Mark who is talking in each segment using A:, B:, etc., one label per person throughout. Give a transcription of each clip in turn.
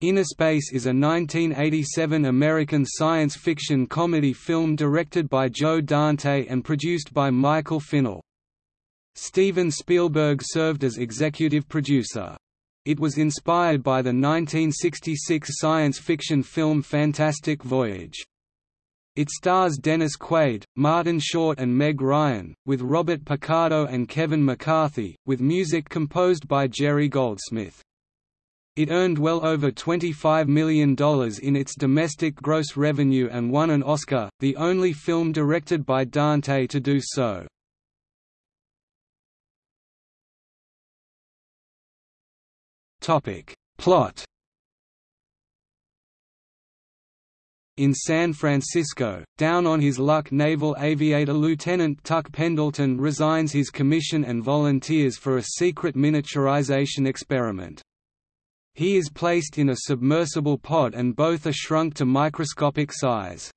A: Innerspace is a 1987 American science fiction comedy film directed by Joe Dante and produced by Michael Finnell. Steven Spielberg served as executive producer. It was inspired by the 1966 science fiction film Fantastic Voyage. It stars Dennis Quaid, Martin Short and Meg Ryan, with Robert Picardo and Kevin McCarthy, with music composed by Jerry Goldsmith. It earned well over $25 million in its domestic gross revenue and won an Oscar, the only film directed by Dante to do so. Plot In San Francisco, down on his luck naval aviator Lieutenant Tuck Pendleton resigns his commission and volunteers for a secret miniaturization experiment. He is placed in a submersible pod and both are shrunk to microscopic size.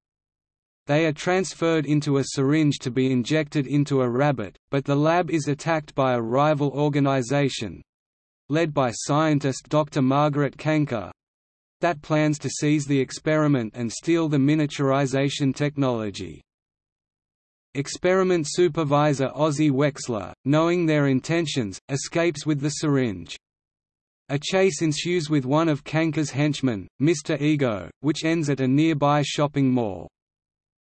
A: They are transferred into a syringe to be injected into a rabbit, but the lab is attacked by a rival organization—led by scientist Dr. Margaret Canker, that plans to seize the experiment and steal the miniaturization technology. Experiment supervisor Ozzie Wexler, knowing their intentions, escapes with the syringe. A chase ensues with one of Canker's henchmen, Mr. Igoe, which ends at a nearby shopping mall.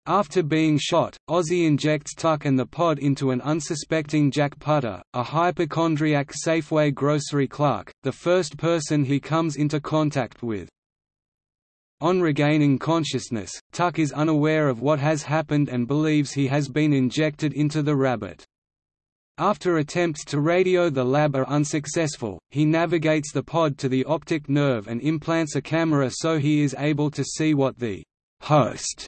A: After being shot, Ozzie injects Tuck and the pod into an unsuspecting Jack Putter, a hypochondriac Safeway grocery clerk, the first person he comes into contact with. On regaining consciousness, Tuck is unaware of what has happened and believes he has been injected into the rabbit. After attempts to radio the lab are unsuccessful, he navigates the pod to the optic nerve and implants a camera so he is able to see what the host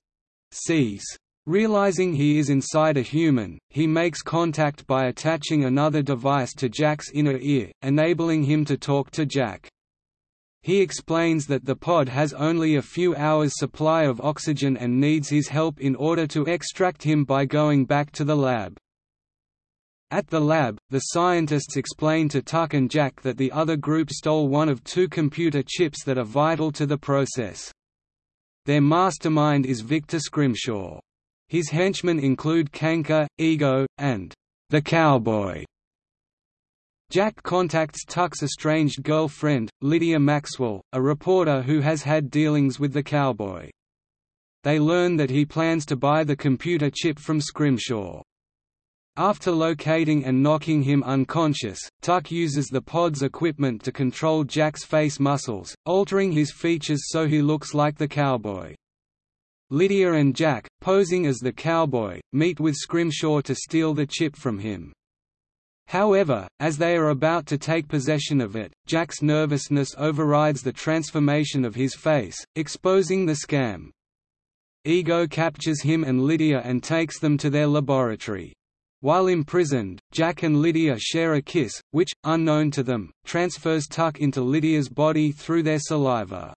A: sees. Realizing he is inside a human, he makes contact by attaching another device to Jack's inner ear, enabling him to talk to Jack. He explains that the pod has only a few hours supply of oxygen and needs his help in order to extract him by going back to the lab. At the lab, the scientists explain to Tuck and Jack that the other group stole one of two computer chips that are vital to the process. Their mastermind is Victor Scrimshaw. His henchmen include Canker, Igoe, and the Cowboy. Jack contacts Tuck's estranged girlfriend, Lydia Maxwell, a reporter who has had dealings with the cowboy. They learn that he plans to buy the computer chip from Scrimshaw. After locating and knocking him unconscious, Tuck uses the pod's equipment to control Jack's face muscles, altering his features so he looks like the cowboy. Lydia and Jack, posing as the cowboy, meet with Scrimshaw to steal the chip from him. However, as they are about to take possession of it, Jack's nervousness overrides the transformation of his face, exposing the scam. Igoe captures him and Lydia and takes them to their laboratory. While imprisoned, Jack and Lydia share a kiss, which, unknown to them, transfers Tuck into Lydia's body through their saliva.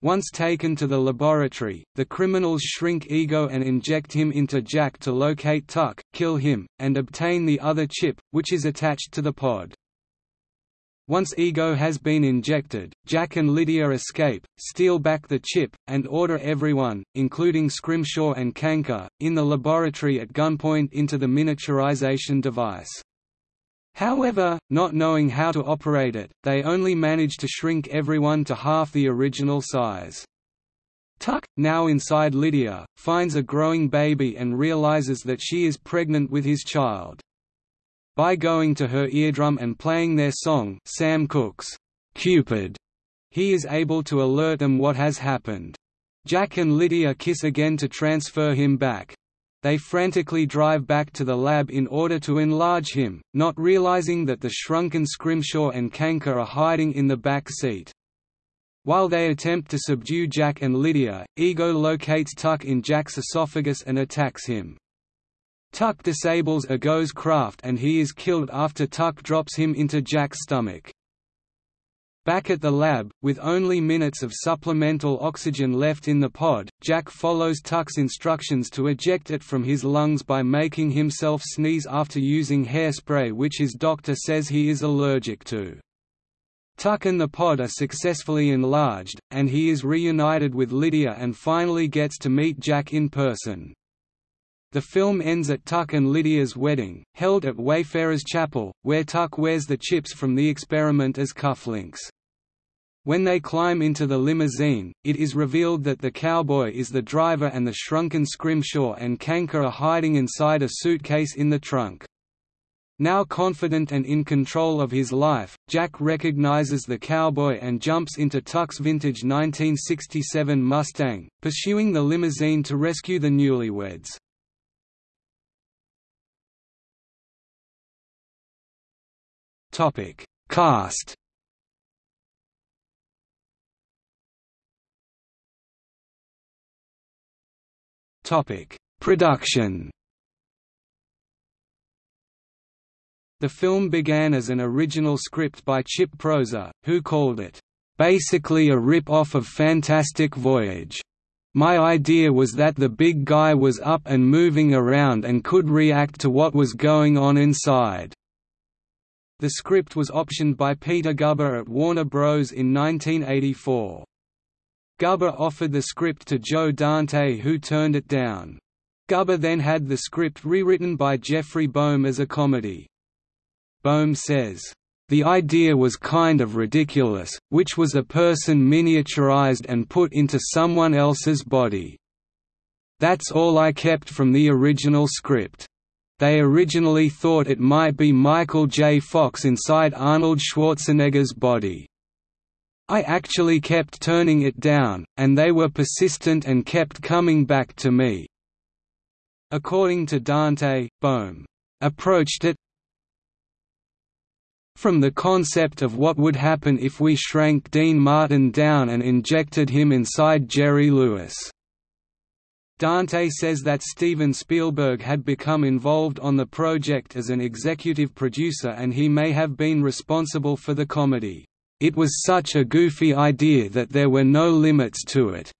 A: Once taken to the laboratory, the criminals shrink Igoe and inject him into Jack to locate Tuck, kill him, and obtain the other chip, which is attached to the pod. Once Igoe has been injected, Jack and Lydia escape, steal back the chip, and order everyone, including Scrimshaw and Canker, in the laboratory at gunpoint into the miniaturization device. However, not knowing how to operate it, they only manage to shrink everyone to half the original size. Tuck, now inside Lydia, finds a growing baby and realizes that she is pregnant with his child. By going to her eardrum and playing their song Sam Cooke's Cupid, he is able to alert them what has happened. Jack and Lydia kiss again to transfer him back. They frantically drive back to the lab in order to enlarge him, not realizing that the shrunken Scrimshaw and Canker are hiding in the back seat. While they attempt to subdue Jack and Lydia, Igoe locates Tuck in Jack's esophagus and attacks him. Tuck disables Igoe's craft and he is killed after Tuck drops him into Jack's stomach. Back at the lab, with only minutes of supplemental oxygen left in the pod, Jack follows Tuck's instructions to eject it from his lungs by making himself sneeze after using hairspray which his doctor says he is allergic to. Tuck and the pod are successfully enlarged, and he is reunited with Lydia and finally gets to meet Jack in person. The film ends at Tuck and Lydia's wedding, held at Wayfarers Chapel, where Tuck wears the chips from the experiment as cufflinks. When they climb into the limousine, it is revealed that the cowboy is the driver and the shrunken Scrimshaw and Canker are hiding inside a suitcase in the trunk. Now confident and in control of his life, Jack recognizes the cowboy and jumps into Tuck's vintage 1967 Mustang, pursuing the limousine to rescue the newlyweds. Topic: Cast. Topic: Production. The film began as an original script by Chip Proser, who called it, "...basically a rip-off of Fantastic Voyage." My idea was that the big guy was up and moving around and could react to what was going on inside. The script was optioned by Peter Guber at Warner Bros. in 1984. Guber offered the script to Joe Dante who turned it down. Guber then had the script rewritten by Jeffrey Boam as a comedy. Boam says, "...the idea was kind of ridiculous, which was a person miniaturized and put into someone else's body. That's all I kept from the original script." They originally thought it might be Michael J. Fox inside Arnold Schwarzenegger's body. I actually kept turning it down, and they were persistent and kept coming back to me." According to Dante, Boam approached it from the concept of what would happen if we shrank Dean Martin down and injected him inside Jerry Lewis. Dante says that Steven Spielberg had become involved on the project as an executive producer and he may have been responsible for the comedy. It was such a goofy idea that there were no limits to it.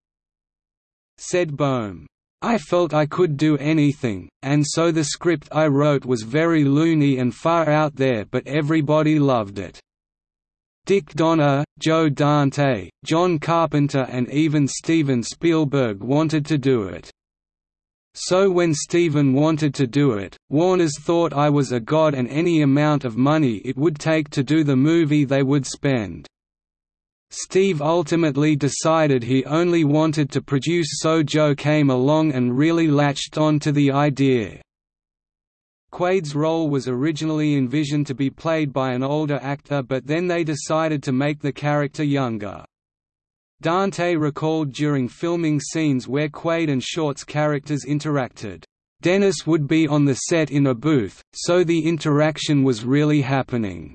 A: Said Boam. I felt I could do anything, and so the script I wrote was very loony and far out there but everybody loved it. Dick Donner, Joe Dante, John Carpenter and even Steven Spielberg wanted to do it. So when Steven wanted to do it, Warners thought I was a god and any amount of money it would take to do the movie they would spend. Steve ultimately decided he only wanted to produce so Joe came along and really latched on to the idea. Quaid's role was originally envisioned to be played by an older actor but then they decided to make the character younger. Dante recalled during filming scenes where Quaid and Short's characters interacted, "...Dennis would be on the set in a booth, so the interaction was really happening.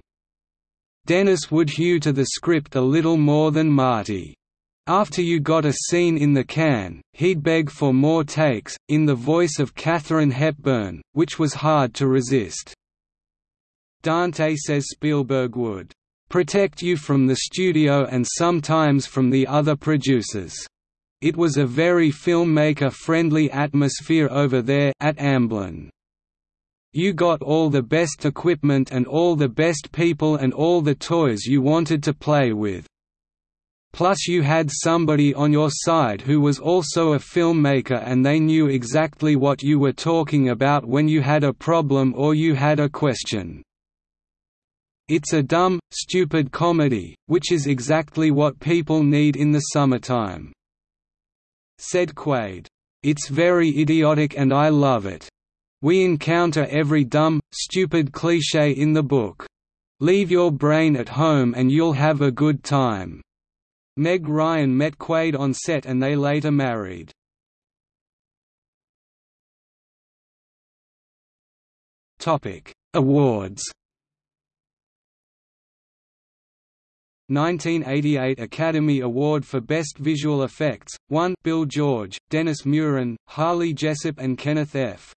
A: Dennis would hew to the script a little more than Marty. After you got a scene in the can, he'd beg for more takes, in the voice of Katharine Hepburn, which was hard to resist. Dante says Spielberg would protect you from the studio and sometimes from the other producers. It was a very filmmaker-friendly atmosphere over there at Amblin. You got all the best equipment and all the best people and all the toys you wanted to play with. Plus you had somebody on your side who was also a filmmaker and they knew exactly what you were talking about when you had a problem or you had a question. It's a dumb, stupid comedy, which is exactly what people need in the summertime." Said Quaid. It's very idiotic and I love it. We encounter every dumb, stupid cliché in the book. Leave your brain at home and you'll have a good time. Meg Ryan met Quaid on set and they later married. Topic: Awards 1988 Academy Award for Best Visual Effects, 1 Bill George, Dennis Muren, Harley Jessup and Kenneth F.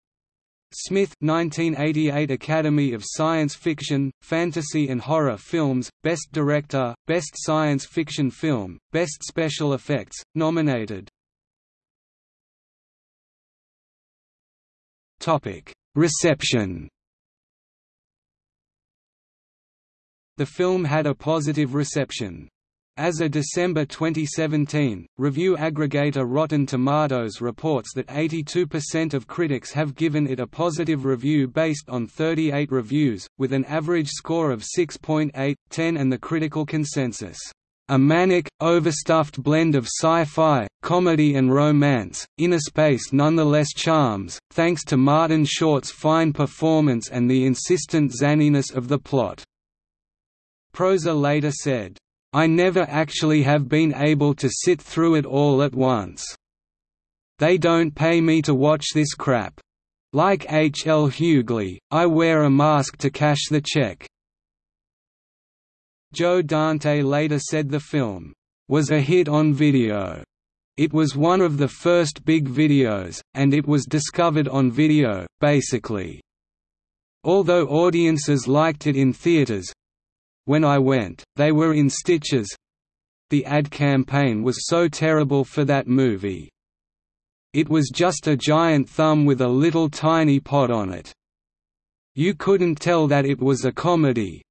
A: Smith 1988 Academy of Science Fiction, Fantasy and Horror Films, Best Director, Best Science Fiction Film, Best Special Effects, nominated. Reception The film had a positive reception. As of December 2017, review aggregator Rotten Tomatoes reports that 82% of critics have given it a positive review based on 38 reviews, with an average score of 6.8, 10 and the critical consensus. A manic, overstuffed blend of sci-fi, comedy and romance, Innerspace nonetheless charms, thanks to Martin Short's fine performance and the insistent zaniness of the plot. Proser later said, I never actually have been able to sit through it all at once. They don't pay me to watch this crap. Like H. L. Hughley, I wear a mask to cash the check. Joe Dante later said the film was a hit on video. It was one of the first big videos, and it was discovered on video, basically. Although audiences liked it in theaters, when I went, they were in stitches. The ad campaign was so terrible for that movie. It was just a giant thumb with a little tiny pot on it. You couldn't tell that it was a comedy.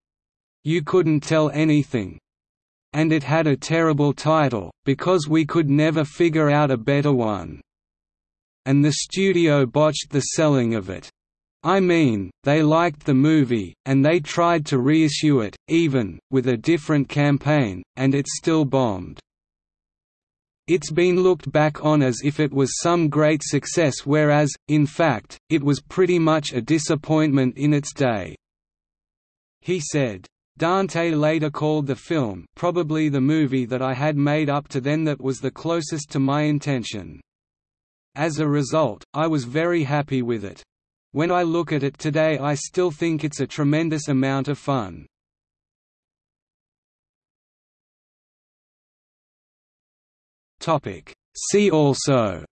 A: You couldn't tell anything. And it had a terrible title, because we could never figure out a better one. And the studio botched the selling of it. I mean, they liked the movie, and they tried to reissue it, even, with a different campaign, and it still bombed. It's been looked back on as if it was some great success whereas, in fact, it was pretty much a disappointment in its day." He said. Dante later called the film probably the movie that I had made up to then that was the closest to my intention. As a result, I was very happy with it. When I look at it today I still think it's a tremendous amount of fun. See also.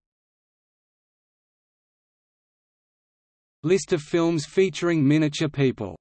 A: List of films featuring miniature people